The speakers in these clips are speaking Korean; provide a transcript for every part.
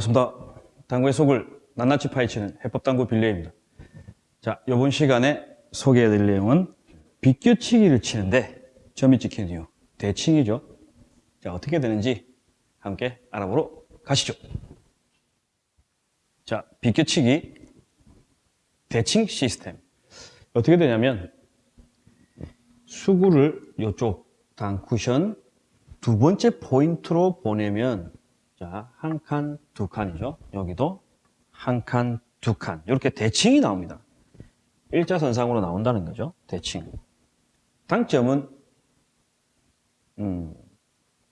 반갑습니다. 당구의 속을 낱낱이 파헤치는 해법당구 빌레입니다. 자, 이번 시간에 소개해드릴 내용은 비껴치기를 치는데 점이 찍힌 이유, 대칭이죠. 자, 어떻게 되는지 함께 알아보러 가시죠. 자, 비껴치기 대칭 시스템. 어떻게 되냐면 수구를 이쪽 당 쿠션 두 번째 포인트로 보내면 자, 한 칸, 두 칸이죠. 여기도 한 칸, 두 칸. 이렇게 대칭이 나옵니다. 일자선상으로 나온다는 거죠. 대칭. 당점은 음,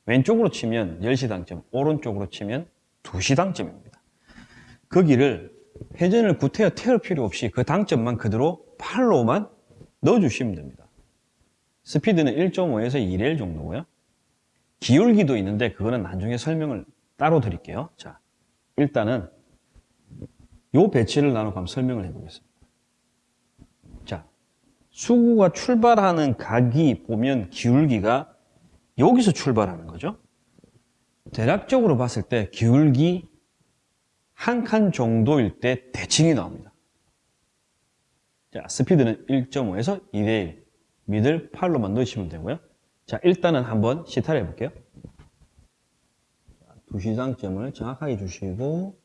왼쪽으로 치면 10시 당점, 오른쪽으로 치면 2시 당점입니다. 거기를 회전을 구태여 태울 필요 없이 그 당점만 그대로 팔로만 넣어주시면 됩니다. 스피드는 1.5에서 2레일 정도고요. 기울기도 있는데 그거는 나중에 설명을 따로 드릴게요. 자, 일단은 요 배치를 나눠 한번 설명을 해보겠습니다. 자, 수구가 출발하는 각이 보면 기울기가 여기서 출발하는 거죠. 대략적으로 봤을 때 기울기 한 칸 정도일 때 대칭이 나옵니다. 자, 스피드는 1.5에서 2대1 미들 8로만 넣으시면 되고요. 자, 일단은 한번 시타를 해볼게요. 두시장점을 정확하게 주시고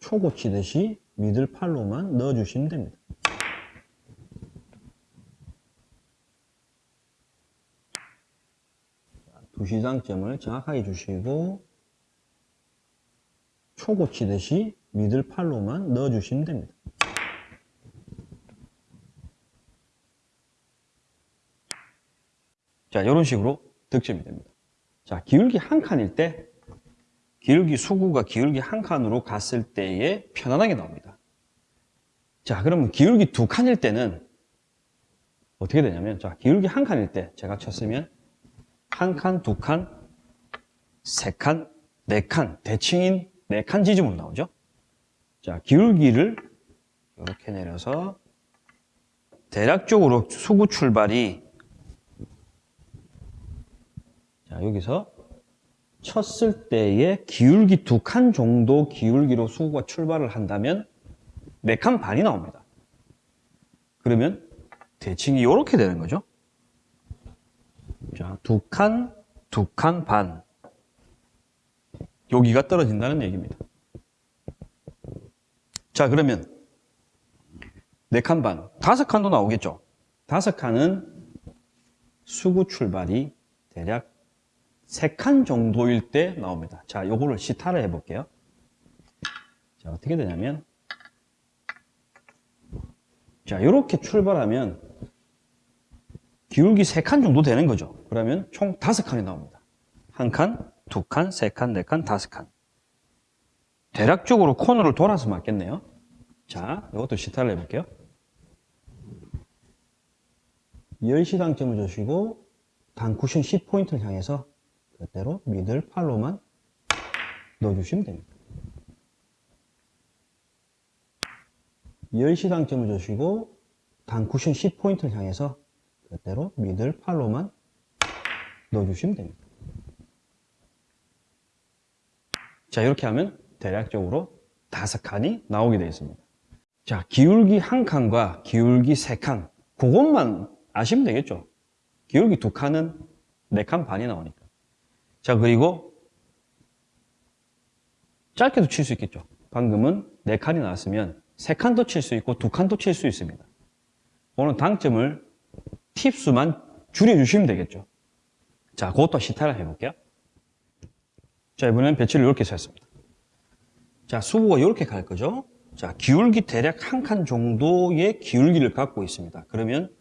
초고 치듯이 미들 팔로만 넣어주시면 됩니다. 두시장점을 정확하게 주시고 초고 치듯이 미들 팔로만 넣어주시면 됩니다. 자, 이런 식으로 득점이 됩니다. 자, 기울기 한 칸일 때 기울기 수구가 기울기 한 칸으로 갔을 때에 편안하게 나옵니다. 자, 그러면 기울기 두 칸일 때는 어떻게 되냐면 자, 기울기 한 칸일 때 제가 쳤으면 한 칸, 두 칸, 세 칸, 네 칸, 대칭인 네 칸 지점으로 나오죠. 자, 기울기를 이렇게 내려서 대략적으로 수구 출발이 자, 여기서 쳤을 때의 기울기 두 칸 정도 기울기로 수구가 출발을 한다면 네 칸 반이 나옵니다. 그러면 대칭이 이렇게 되는 거죠. 자, 두 칸, 두 칸 반. 여기가 떨어진다는 얘기입니다. 자, 그러면 네 칸 반, 다섯 칸도 나오겠죠. 다섯 칸은 수구 출발이 대략 3칸 정도일 때 나옵니다. 자, 요거를 시타를 해 볼게요. 자, 어떻게 되냐면, 자, 이렇게 출발하면 기울기 3칸 정도 되는 거죠. 그러면 총 5칸이 나옵니다. 한 칸, 두 칸, 세 칸, 네 칸, 다섯 칸. 대략적으로 코너를 돌아서 맞겠네요. 자, 이것도 시타를 해볼게요. 10시 당점을 주시고 단 쿠션 10포인트를 향해서 그대로 미들 팔로만 넣어주시면 됩니다. 10시 당점을 주시고 단 쿠션 10포인트를 향해서 그대로 미들 팔로만 넣어주시면 됩니다. 자 이렇게 하면 대략적으로 다섯 칸이 나오게 되어 있습니다. 자 기울기 한 칸과 기울기 세 칸 그것만 아시면 되겠죠. 기울기 두 칸은 네 칸 반이 나오니까. 자, 그리고 짧게도 칠 수 있겠죠. 방금은 4칸이 나왔으면 3칸도 칠 수 있고 2칸도 칠 수 있습니다. 오늘 당점을 팁수만 줄여주시면 되겠죠. 자, 그것도 시타를 해볼게요. 자, 이번엔 배치를 이렇게 셌습니다. 자, 수구가 이렇게 갈 거죠. 자, 기울기 대략 한 칸 정도의 기울기를 갖고 있습니다. 그러면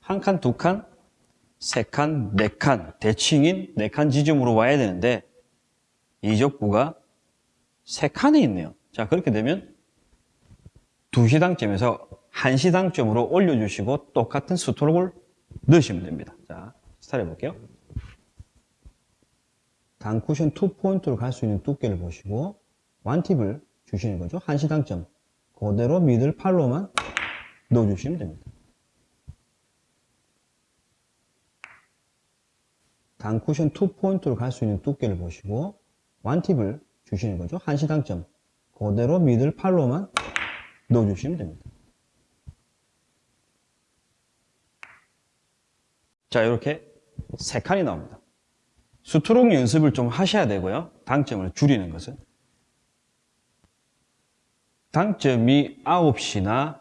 한 칸, 두 칸, 세 칸, 네 칸, 대칭인 네칸 지점으로 와야 되는데 이적구가 세 칸에 있네요. 자 그렇게 되면 두 시당점에서 한 시당점으로 올려주시고 똑같은 스트로크를 넣으시면 됩니다. 자 스타트 해볼게요. 단쿠션 2포인트로 갈 수 있는 두께를 보시고 완팁을 주시는 거죠. 한 시당점. 그대로 미들 팔로만 넣어주시면 됩니다. 단 쿠션 2포인트로 갈 수 있는 두께를 보시고 완팁을 주시는 거죠. 한시 당점. 그대로 미들 팔로만 넣어주시면 됩니다. 자, 이렇게 세 칸이 나옵니다. 수트록 연습을 좀 하셔야 되고요. 당점을 줄이는 것은. 당점이 9시나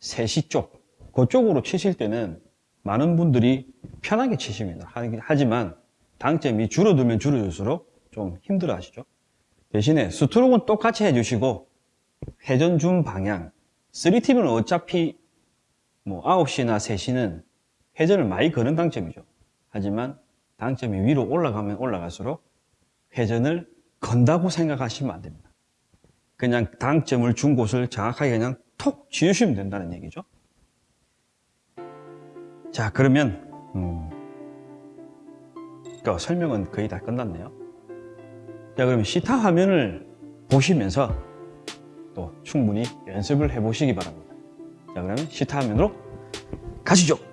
3시 쪽, 그쪽으로 치실 때는 많은 분들이 편하게 치십니다. 하- 하지만 당점이 줄어들면 줄어들수록 좀 힘들어 하시죠. 대신에 스트로크는 똑같이 해주시고 회전 준 방향 3팁은 어차피 뭐 9시나 3시는 회전을 많이 거는 당점이죠. 하지만 당점이 위로 올라가면 올라갈수록 회전을 건다고 생각하시면 안 됩니다. 그냥 당점을 준 곳을 정확하게 그냥 톡 지으시면 된다는 얘기죠. 자, 그러면 음, 그 설명은 거의 다 끝났네요. 자, 그러면 시타 화면을 보시면서 또 충분히 연습을 해 보시기 바랍니다. 자, 그러면 시타 화면으로 가시죠.